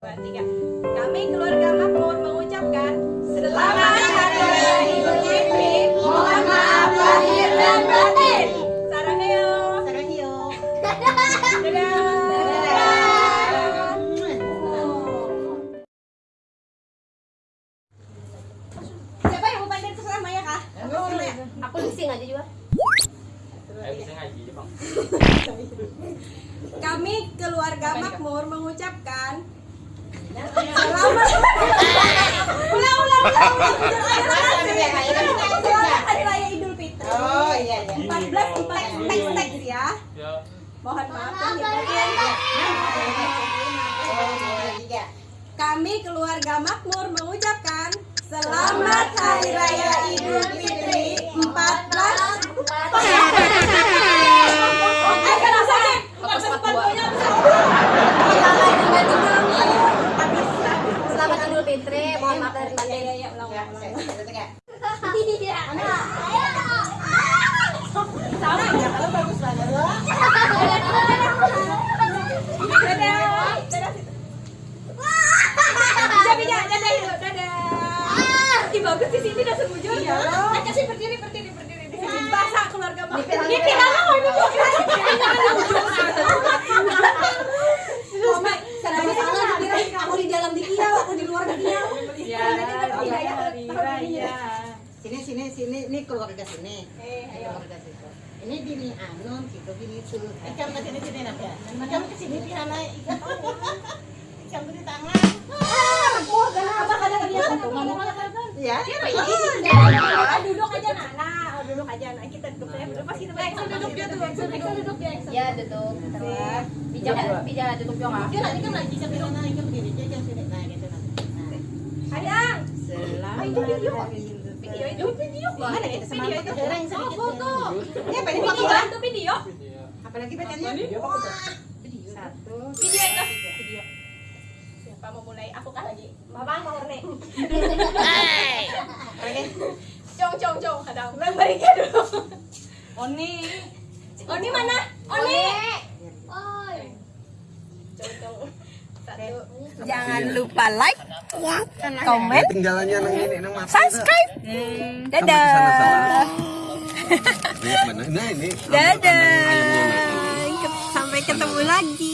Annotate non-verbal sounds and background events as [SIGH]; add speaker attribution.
Speaker 1: tiga. Kami keluarga Makmur mengucapkan Selamat Hari Raya Idul Fitri. Mohon maaf lahir dan batin. Saranghayo.
Speaker 2: Saranghayo.
Speaker 1: Dadah. Siapa yang mau panggil terserah Maya kah?
Speaker 3: Aku bising aja juga.
Speaker 4: Ayo bisa ngaji Jepang.
Speaker 1: Kami keluarga Makmur mengucapkan Ulang ulang ulang ulang Selamat Hari Raya Idul Fitri. 14 teks teks teks. Mohon maaf lahir dan batin.
Speaker 2: Tiga.
Speaker 1: Kami keluarga Makmur mengucapkan Selamat Hari Raya Idul Fitri
Speaker 3: Fitri. Mohon maaf
Speaker 1: Ya,
Speaker 3: batin.
Speaker 1: ya, ya, ulang,
Speaker 2: Ya,
Speaker 1: ulang. Sama ya, kalau bagus banget. Dadah. Dadah. Bisa, bisa. Dadah, Ido. Dadah. Ih, bagus di sini dah semujur. Iya. Kasih berdiri, berdiri, berdiri di sini. Bahasa keluarga. Ini pirana mau ini mau pirana. Mama,
Speaker 3: Serba salah dikira aku di dalam dia, aku di luar dia.
Speaker 1: Ya, hari raya.
Speaker 2: Sini sini sini ini keluarga sini.
Speaker 1: Eh, ayo.
Speaker 2: Keluarga situ. Ini bini Anun, situ bini Su.
Speaker 5: Ikan ke sini sini nak ya. Macam ke sini pihana ikan ikan di tangan.
Speaker 3: Apa kadang dia
Speaker 2: Ya.
Speaker 1: Duduk aja Nana, Oh, duduk aja Nana. Kita duduk ya. Duduk pas kita duduk dia tuh. Duduk dia.
Speaker 3: Ya duduk. Bijak bijak duduk juga.
Speaker 5: Dia nanti kan lagi ikan pihana ikan begini dia ikan sini nah gitu nah.
Speaker 2: Selamat. Hari.
Speaker 1: Video itu video
Speaker 2: Mana kita sama
Speaker 1: video itu.
Speaker 5: Orang sedikit.
Speaker 1: foto.
Speaker 2: Ini apa ini
Speaker 1: Video
Speaker 2: foto?
Speaker 1: itu video.
Speaker 2: Apalagi bacaannya? Satu.
Speaker 1: Video itu. Video. Siapa mau mulai? Aku kah lagi? Mama mau nih. [LAUGHS]
Speaker 2: Oke.
Speaker 1: Cong cong cong kadang. Bang baliknya dulu.
Speaker 5: Oni.
Speaker 1: Oni mana? Oni. Cong cong. Satu.
Speaker 6: Jangan lupa like, komen, subscribe.
Speaker 7: Dadah.
Speaker 6: Dadah. Sampai ketemu lagi.